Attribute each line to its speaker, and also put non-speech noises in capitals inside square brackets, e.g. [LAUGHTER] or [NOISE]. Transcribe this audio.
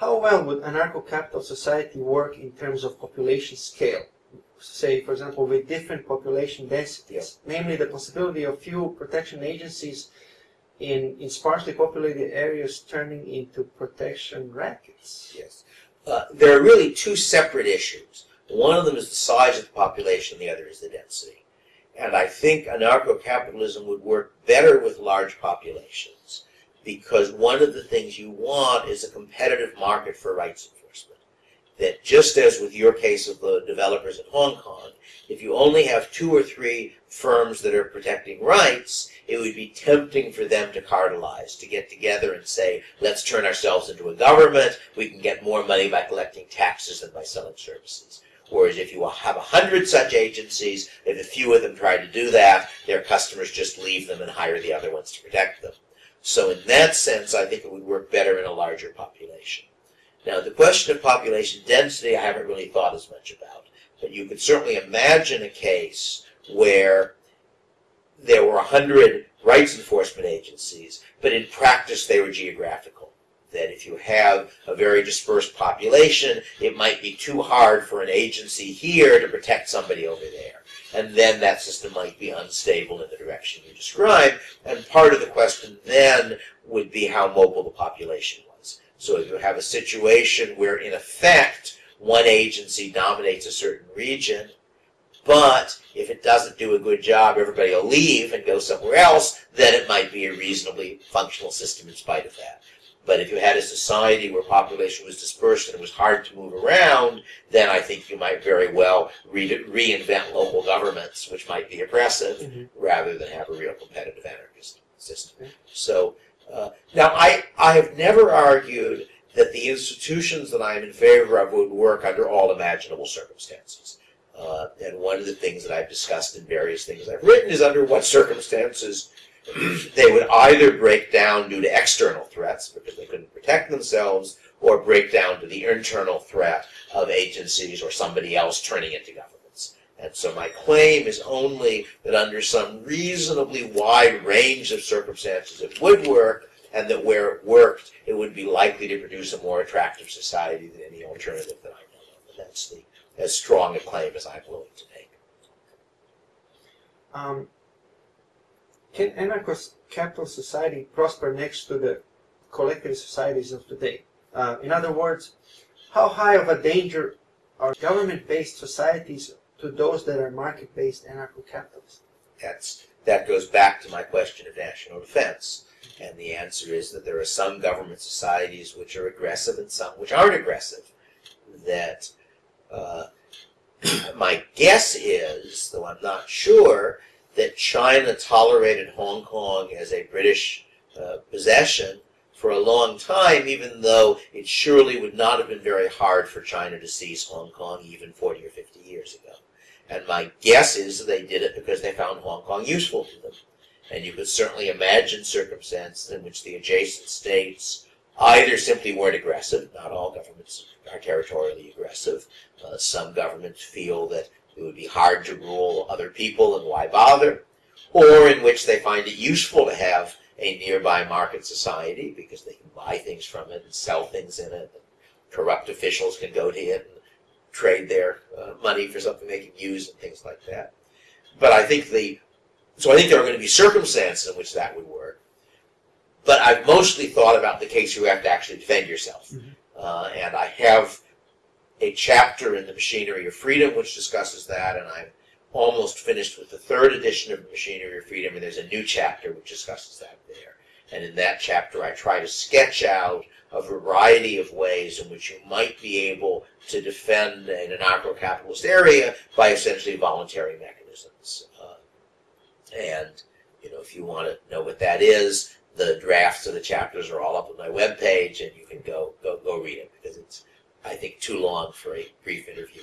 Speaker 1: how well would anarcho-capital society work in terms of population scale? Say, for example, with different population densities, namely the possibility of few protection agencies in, in sparsely populated areas turning into protection rackets.
Speaker 2: Yes. Uh, there are really two separate issues. One of them is the size of the population, the other is the density. And I think anarcho-capitalism would work better with large populations because one of the things you want is a competitive market for rights enforcement. That just as with your case of the developers in Hong Kong, if you only have two or three firms that are protecting rights, it would be tempting for them to cartelize, to get together and say, let's turn ourselves into a government, we can get more money by collecting taxes than by selling services. Whereas if you have a hundred such agencies, if a few of them try to do that, their customers just leave them and hire the other ones to protect them. So in that sense, I think it would work better in a larger population. Now, the question of population density, I haven't really thought as much about. But you could certainly imagine a case where there were a hundred rights enforcement agencies, but in practice they were geographical that if you have a very dispersed population, it might be too hard for an agency here to protect somebody over there. And then that system might be unstable in the direction you described. And part of the question then would be how mobile the population was. So if you have a situation where, in effect, one agency dominates a certain region, but if it doesn't do a good job, everybody will leave and go somewhere else, then it might be a reasonably functional system in spite of that. But if you had a society where population was dispersed and it was hard to move around, then I think you might very well re reinvent local governments, which might be oppressive, mm -hmm. rather than have a real competitive anarchist system. So uh, now I, I have never argued that the institutions that I am in favor of would work under all imaginable circumstances. Uh, and one of the things that I've discussed in various things I've written is under what circumstances [CLEARS THROAT] they would either break down due to external threats because they couldn't protect themselves or break down to the internal threat of agencies or somebody else turning into governments. And so my claim is only that under some reasonably wide range of circumstances it would work and that where it worked it would be likely to produce a more attractive society than any alternative that I know of. That's the, as strong a claim as I'm willing to make.
Speaker 1: Um, can anarcho-capital society prosper next to the collective societies of today? Uh, in other words, how high of a danger are government-based societies to those that are market-based anarcho-capitalists?
Speaker 2: That's, that goes back to my question of national defense. And the answer is that there are some government societies which are aggressive and some which aren't aggressive. That uh, [CLEARS THROAT] my guess is, though I'm not sure, that China tolerated Hong Kong as a British uh, possession for a long time, even though it surely would not have been very hard for China to seize Hong Kong even 40 or 50 years ago. And my guess is they did it because they found Hong Kong useful to them. And you could certainly imagine circumstances in which the adjacent states either simply weren't aggressive, not all governments are territorially aggressive. Uh, some governments feel that it would be hard to rule other people and why bother, or in which they find it useful to have a nearby market society because they can buy things from it and sell things in it. Corrupt officials can go to it and trade their uh, money for something they can use and things like that. But I think the, so I think there are going to be circumstances in which that would work. But I've mostly thought about the case where you have to actually defend yourself. Mm -hmm. uh, and I have a chapter in the Machinery of Freedom which discusses that, and I'm almost finished with the third edition of The Machinery of Freedom, and there's a new chapter which discusses that there. And in that chapter, I try to sketch out a variety of ways in which you might be able to defend an anarcho-capitalist area by essentially voluntary mechanisms. Uh, and, you know, if you want to know what that is, the drafts of the chapters are all up on my webpage, and you can go, go, go read it, because it's I think, too long for a brief interview.